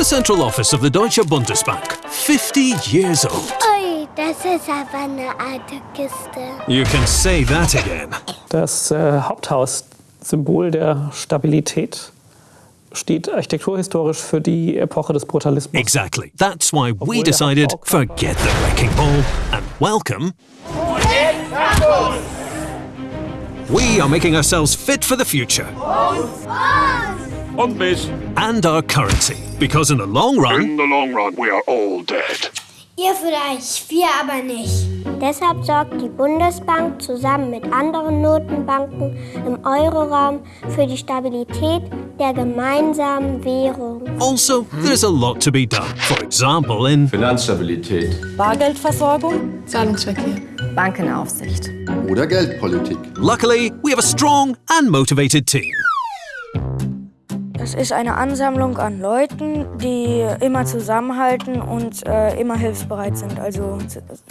The central office of the Deutsche Bundesbank, 50 years old. Ui, das ist aber eine alte Kiste. You can say that again. Das äh, Haupthaus, Symbol der Stabilität, steht architekturhistorisch für die Epoche des Brutalismus. Exactly. That's why we Obwohl der decided forget the wrecking ball and welcome. We are making ourselves fit for the future Und mich. and our currency because in the long run, In the long run, we are all dead. Ihr vielleicht, wir aber nicht. Deshalb sorgt die Bundesbank zusammen mit anderen Notenbanken im Euroraum für die Stabilität der gemeinsamen Währung. also there's a lot to be done. For example, in Finanzstabilität. Bargeldversorgung, Zahlungsverkehr. Bankenaufsicht. Oder Geldpolitik. luckily we have a strong and motivated team. Es ist eine Ansammlung an Leuten, die immer zusammenhalten und äh, immer hilfsbereit sind, also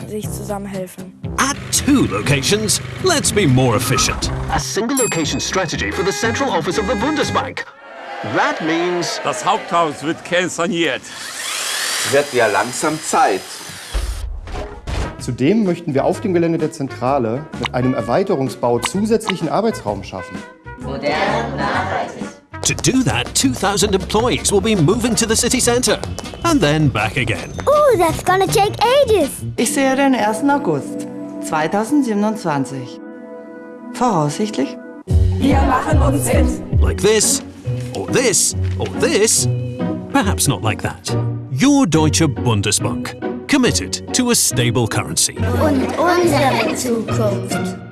sich zusammenhelfen. At two locations, let's be more efficient. A single location strategy for the central office of the Bundesbank. That means Das Haupthaus wird kernsaniert. Wird ja langsam Zeit. Zudem möchten wir auf dem Gelände der Zentrale mit einem Erweiterungsbau zusätzlichen Arbeitsraum schaffen. To do that, 2,000 employees will be moving to the city centre and then back again. Oh, that's gonna take ages. Ich sehe den 1. August 2027. Voraussichtlich. Wir machen uns fit. Like this, or this, or this. Perhaps not like that. Your Deutsche Bundesbank, committed to a stable currency. Und unsere Zukunft.